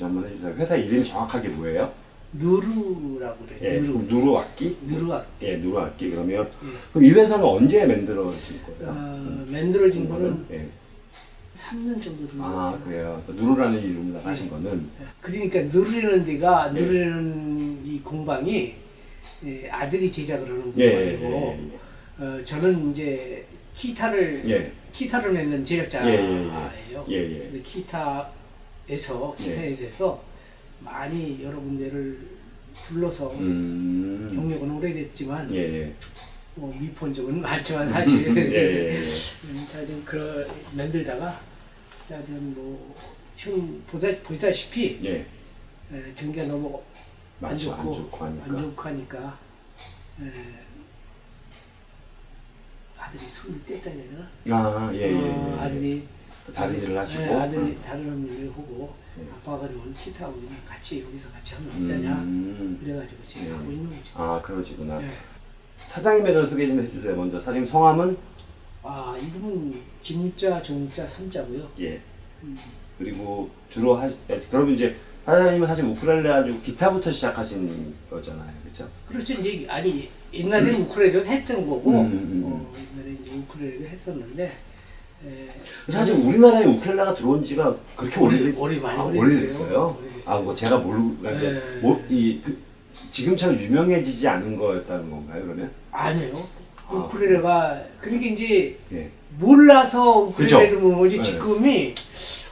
좀 한번 해주세요. 회사 이름이 정확하게 뭐예요? 누르라고 그래요. 예, 누루 악기? 누르악. 예, 누루 악기 그러면 예. 그럼 이 회사는 언제 만들어진 거예요? 어, 만들어진 거는 예. 3년 정도 된것 아 같아요. 그래요. 누루라는 이름으로 하신 거는 그러니까 누르는 데가 예. 누르는 이 공방이 예, 아들이 제작을 하는 예, 예, 공방이고 예, 어, 저는 이제 기타를 예, 기타를 맺는 제작자예요. 예, 예, 예. 기타 에서 기타에서 많이 여러 군데를 둘러서 음, 경력은 오래됐지만 예, 예, 뭐 미폰 적은 많지만 사실 예, 예, 예. 음, 그런 만들다가 자, 좀 뭐형 보다 보다시피 예, 에, 경기가 너무 안. 좋고 안 좋고 하니까. 안 좋고 하니까 에, 아들이 손을 뗐다 해야 되나? 아, 예, 예, 예. 어, 아들이 다른 일을 하시고. 네, 아들이 음. 다른 일을 하고 예. 아빠가 기타하고 그냥 같이 여기서 같이 하면 어떠냐 음, 그래가지고 지금 예. 하고 있는 거죠. 아 그러시구나. 예. 사장님에 대해서 소개 좀 해주세요. 먼저 사장님 성함은 아 이름은 김자 종자 삼자고요. 예. 음. 그리고 주로 하시 예, 그러면 이제 사장님은 사실 우쿨렐레 가지고 기타부터 시작하신 거잖아요, 그렇죠? 그렇죠 이제 아니 옛날에 우쿨렐레도 했던 거고 음, 음, 음. 어, 옛날에 이제 우쿨렐레도 했었는데 에, 사실 우리나라에 우쿨렐레가 들어온 지가 그렇게 오래- 오래 많이 아, 오래됐어요. 아, 뭐 제가 모르고 그러니까 네. 뭐, 이 그, 지금처럼 유명해지지 않은 거였다는 건가요, 그러면? 아니에요. 아. 우쿨렐레가 그러니까 이제 예. 몰라서 그죠? 우쿨렐레를 모은 거지 네. 지금이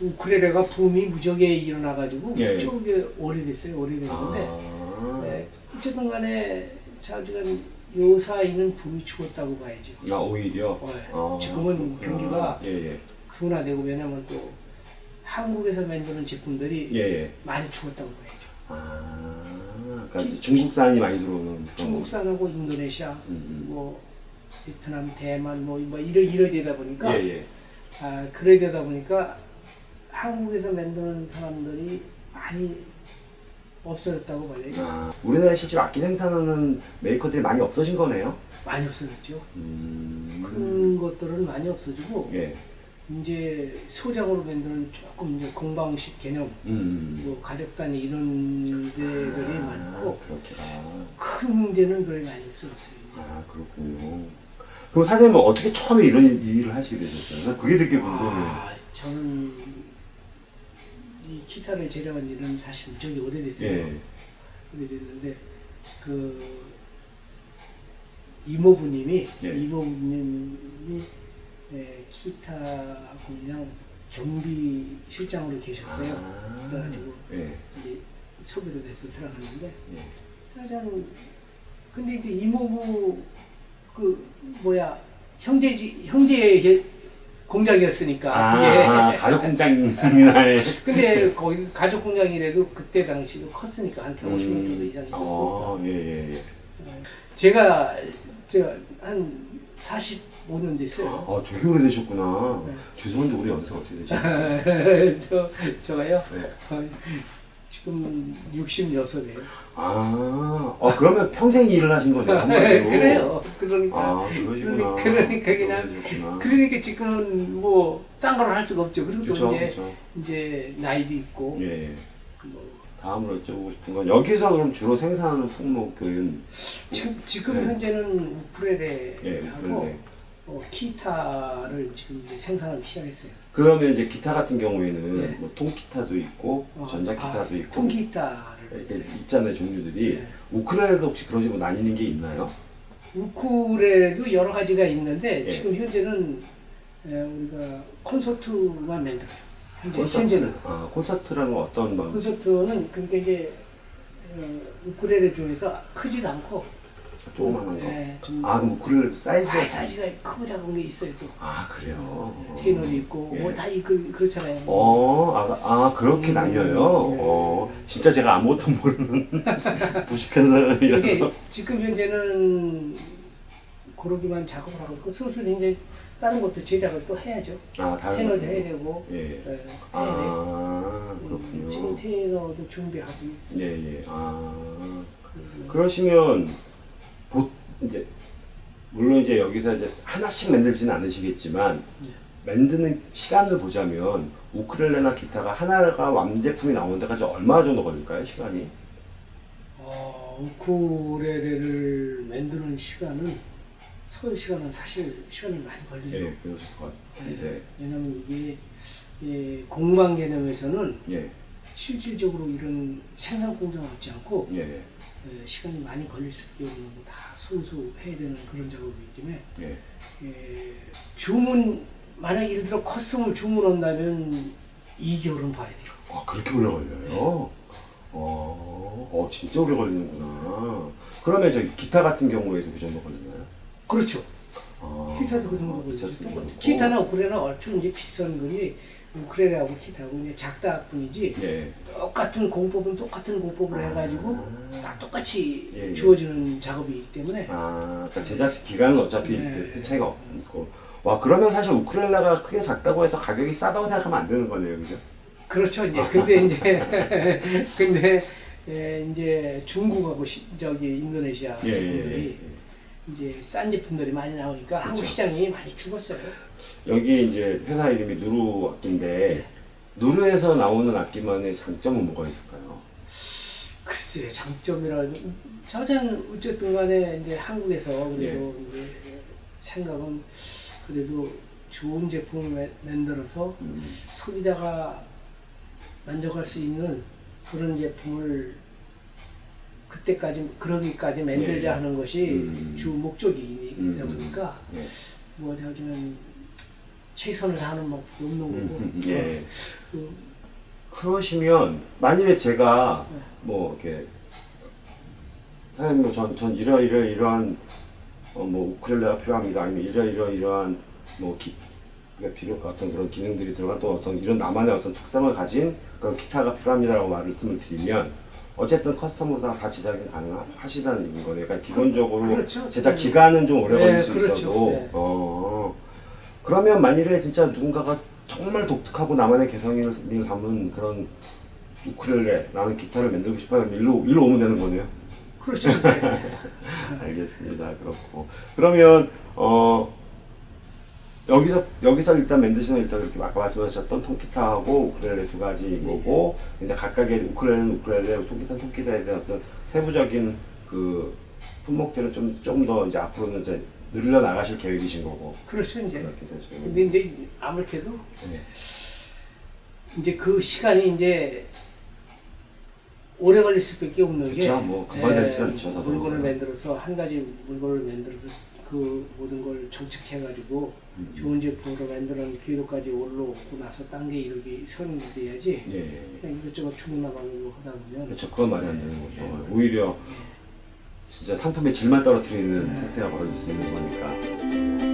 우쿨렐레가 붐이 무지하게 일어나가지고 예. 그쪽에 오래됐어요 오래됐는데 아, 네, 어쨌든 간에 자주간 요 사이는 붐이 죽었다고 봐야죠 아 오히려. 네. 아, 지금은 그렇구나. 경기가 예, 예, 둔화되고 왜냐면 또 한국에서 만드는 제품들이 예, 예. 많이 죽었다고 봐야죠 아, 그러니까 중국산이 많이 들어오는. 중국산하고 인도네시아 음, 뭐 베트남 대만 뭐, 뭐 이러 이러 되다 보니까 예, 예. 아, 그래 되다 보니까 한국에서 만드는 사람들이 많이 없어졌다고 봐요. 아, 우리나라에 실제로 악기 생산하는 메이커들이 많이 없어진 거네요. 많이 없어졌죠. 음, 그런 것들은 많이 없어지고 예, 이제 소장으로 만드는 조금 이제 공방식 개념, 음, 뭐 가족 단위 이런 데들이 아, 많고 그렇구나. 큰 데는 거의 많이 없어졌어요. 이제. 아, 그렇군요. 그럼 사장님은 어떻게 처음에 이런 일을 하시게 되셨어요? 그게 되게 궁금해요. 아, 저는 이 기타를 제작한 지는 사실 무척이 오래됐어요. 예, 오래됐는데 그 이모부님이 예. 이모부님이 예, 기타 공장 경비 실장으로 계셨어요. 아, 그래가지고 예, 이제 소개도 돼서 들어갔는데 예. 짜잔 근데 이제 이모부 그 뭐야 형제지 형제 의 공장이었으니까 아, 아, 가족 공장이나 예. 근데 거기 가족 공장이라도 그때 당시도 컸으니까 한 150명 정도 음, 이상 있었으니까 어, 예, 예, 예. 제가 저한 45년 됐어요. 아, 되게 오래되셨구나. 네. 죄송한데 우리 연세가 어떻게 되시나요? 저 저가요 네. 어, 지금 66이에요. 아, 어, 그러면 평생 일을 하신 거네요. 그래요. 그러니까 아, 그러시구나. 그러니까 그냥 그러시구나. 그러니까 지금은 뭐 딴 걸 할 수가 없죠. 그리고 또 그쵸, 이제 그쵸. 이제 나이도 있고 예, 예. 뭐 다음으로 여쭤보고 싶은 건 여기서 그럼 주로 생산하는 품목은 지금 지금 네. 현재는 예, 우쿨렐레하고 그런데 어, 기타를 지금 이제 생산하기 시작했어요. 그러면 이제 기타 같은 경우에는 네. 뭐 통기타도 있고 어, 전자기타도 아, 있고 통기타를 있잖아요 종류들이 네. 우크렐레도 혹시 그런 식으로 나뉘는 게 있나요? 우쿨렐레도 여러 가지가 있는데 예. 지금 현재는 에, 우리가 콘서트만 만들어요. 현재 콘서트? 현재는 아 콘서트라는 건 어떤 방? 콘서트는 그러니까 이제 어, 우쿨렐레 중에서 크지도 않고 조그만한 거. 예, 좀아 그럼 우크렐레도 사이즈가 아, 사이즈가 크고 작은 게 있어요 또. 아 그래요. 테너도 있고 예. 뭐 다 그, 그렇잖아요. 어, 아, 아 그렇게 음, 나뉘어요. 예. 어, 진짜 제가 아무것도 모르는 무식한 사람이라서. 이게 지금 현재는 고르기만 작업을 하고 있고 슬슬 이제 다른 것도 제작을 또 해야죠. 아, 다른 테너도 거. 해야 되고 예. 예, 해야 돼. 아, 음, 그렇군요. 지금 테너도 준비하고 있어요. 예, 예. 아. 그- 그러시면 보 이제 물론 이제 여기서 이제 하나씩 만들지는 않으시겠지만 네. 만드는 시간을 보자면 우크렐레나 기타가 하나가 완제품이 나오는 데까지 얼마 정도 걸릴까요? 시간이? 어, 우쿠렐레를 만드는 시간은 소요 시간은 사실 시간이 많이 걸리죠. 예, 그러실 것 같은데. 왜냐하면 이게 예, 공방 개념에서는 예, 실질적으로 이런 생산 공장을 얻지 않고 예, 예, 예, 시간이 많이 걸릴 수밖에 없는 거 다 손수 해야 되는 그런 작업이기 때문에 예. 예, 주문 만약 예를 들어 커스텀을 주문한다면 2개월은 봐야 돼요. 아, 그렇게 오래 걸려요? 어, 어, 진짜 오래 걸리는구나. 그러면 저기 기타 같은 경우에도 그 정도 걸리나요? 그렇죠. 아, 기타도 그 정도 걸리죠. 그. 기타나 우크렐레나 얼추 이제 비슷한 거리 우크렐레하고 기타하고 이제 작다 뿐이지 예. 똑같은 공법은 똑같은 공법을 아. 해가지고 다 똑같이 예, 예. 주어지는 작업이기 때문에 아, 그러니까 제작 기간은 어차피 네. 그 차이가 없고. 와, 그러면 사실 우크렐레가 크게 작다고 해서 가격이 싸다고 생각하면 안 되는 거네요, 그죠? 그렇죠 이제 근데 이제 근데 예, 이제 중국하고 시, 저기 인도네시아 예, 예, 제품들이 예. 이제 싼 제품들이 많이 나오니까 한국 그렇죠. 시장이 많이 죽었어요. 여기 이제 회사 이름이 누루 악기인데 네. 누루에서 나오는 악기만의 장점은 뭐가 있을까요? 글쎄 장점이라 저는 어쨌든 간에 이제 한국에서 그래도 예. 이제 생각은 그래도 좋은 제품을 마- 만들어서 음, 소비자가 만족할 수 있는 그런 제품을 그때까지 그러기까지 만들자 예. 하는 것이 음. 주 목적이다 음. 보니까 예. 뭐 하지만 최선을 다하는 법 없는 거고 음, 예. 그, 그러시면 만일에 제가 네. 뭐 이렇게 사장님 뭐전 전 이러 이러 이러한 어, 뭐 우크렐레가 필요합니다 아니면 이러 이러 이러한 뭐 기, 그러니까 필요 어떤 그런 기능들이 들어간 또 어떤 이런 나만의 어떤 특성을 가진 그런 기타가 필요합니다라고 말씀을 드리면 어쨌든 커스텀으로 다, 다 제작이 가능하시다는 거네요. 그러니까 기본적으로 그렇죠. 제작 기간은 좀 오래 네, 걸릴 수 그렇죠. 있어도 네. 어 그러면 만일에 진짜 누군가가 정말 독특하고 나만의 개성을 담은 그런 우크렐레 나는 기타를 만들고 싶어요. 일로 일로 오면 되는 거네요. 그렇죠. 네. 알겠습니다. 그렇고 그러면 어 여기서 여기서 일단 만드시는 일단 이렇게 아까 말씀하셨던 통기타하고 우크렐레 두 가지 거고 근데 각각의 우크렐레는 우크렐레, 통기타는 통기타에 대한 어떤 세부적인 그 품목들은 좀 좀 더 이제 앞으로는 이제 늘려 나가실 계획이신 거고 그렇죠 이제. 그렇게 되죠. 근데 이제 아무래도 네. 이제 그 시간이 이제 오래 걸릴 수밖에 없는 게 그쵸, 뭐 금방 되지 않죠. 물건을 만들어서 한 가지 물건을 만들어서 그 모든 걸 정착해가지고 음. 좋은 제품으로 만드는 궤도까지 올라오고 나서 딴 게 이렇게 선이 돼야지 예, 예. 그냥 이것저것 주문나가고 하다 보면 그렇죠. 그건 말이 안 되는 거죠. 오히려 진짜 상품의 질만 떨어뜨리는 사태가 벌어질 수 있는 거니까.